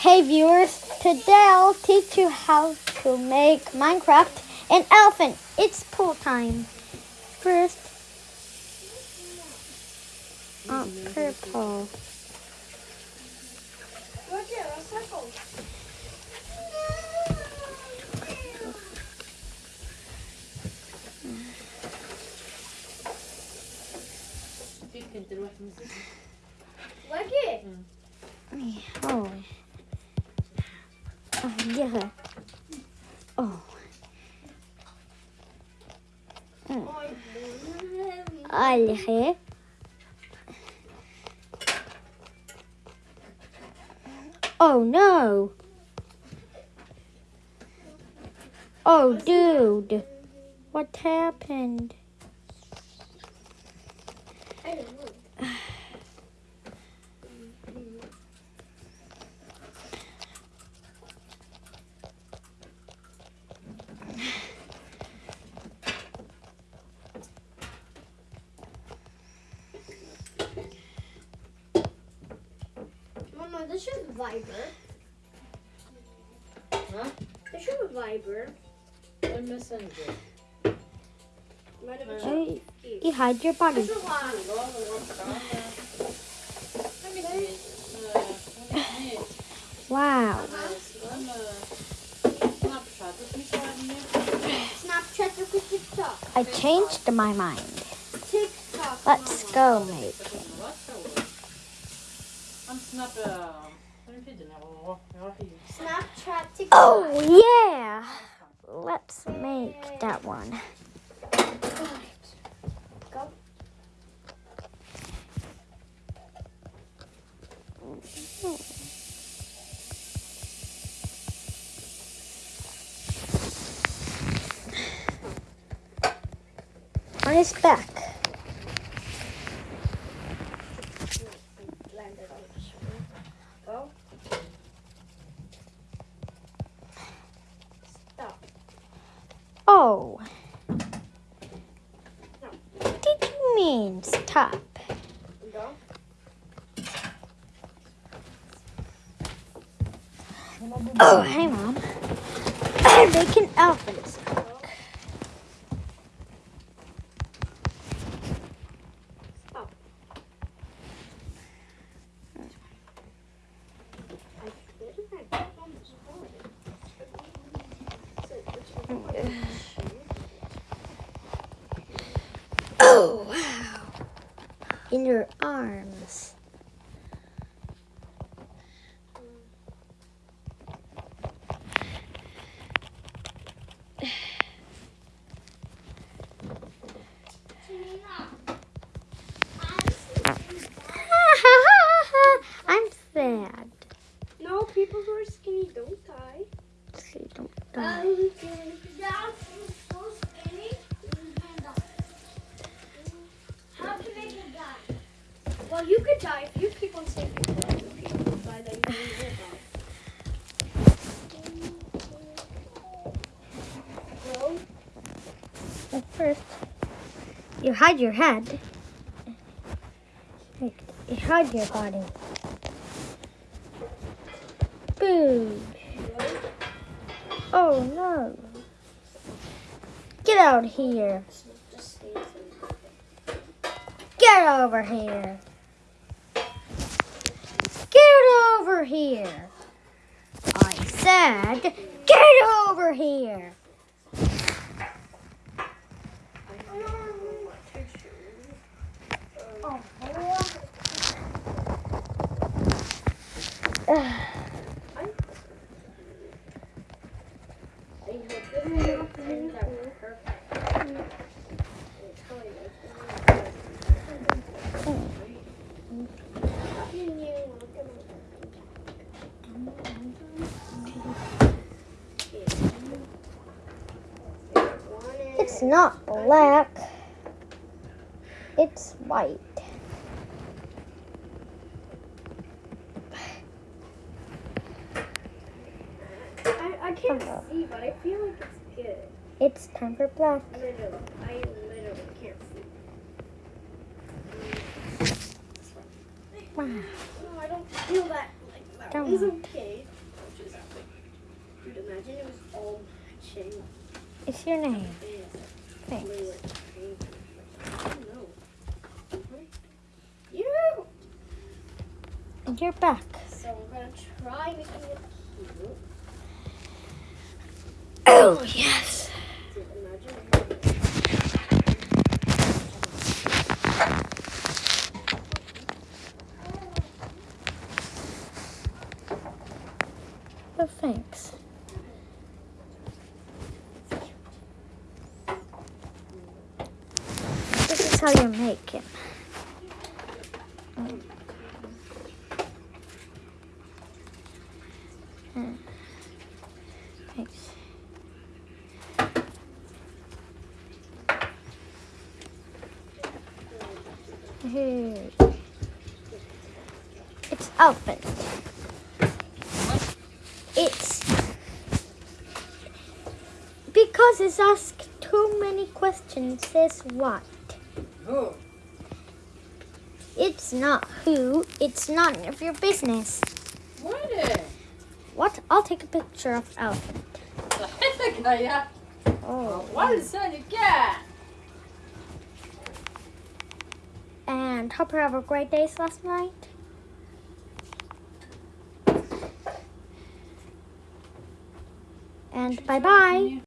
Hey viewers, today I'll teach you how to make Minecraft an elephant. It's pool time. First, uh, purple. Lucky. Oh. Oh. Oh. Alge. Oh no. Oh, dude. What happened? Mama, this is Viber. Huh? This is Viber. En messenger. Might have Ja. Hey, you hide your body. This is one. Wow. Snapchat or TikTok. I changed my mind. Let's go make. Han snappar... Den tiden jag var... Jag var fin. Snapchat, TikTok. Oh yeah. Let's make that one. Go. On his back. Landed on the shoulder. Go. Stop. Oh. What did stop? Go. Oh, hey mom. I'm making elephants. Stop. I spit in my back on this board. So, which one? Oh wow. In your arms. I'm sad. No, people who are skinny don't die. So don't die. Well, could die if you keep on people other people Well, first, you hide your head. You hide your body. Boom. Oh no. Get out here. Get over here. Get over here. I said, get over here. Oh, Ugh. It's not black. It's white. I, I can't uh-huh. see, but I feel like it's good. It's time for black. Literally, I literally can't see. Wow. No, I don't feel that like that. Don't It's okay. Which is Dude, imagine it was all matching. It's your name. Thanks. Really, like, I don't know. You. And you're back. So I'm gonna try making it cute. Oh, yes. Dude, imagine. Oh, thanks. This is how you make it. Mm. Mm. Here. It's open. It's because it's asked too many questions. Says what? Who? It's not who. It's none of your business. What is it? What? I'll take a picture of elephant. Vad är det? Oh. Valsa lycka! And hope you have a great day last night. And bye bye.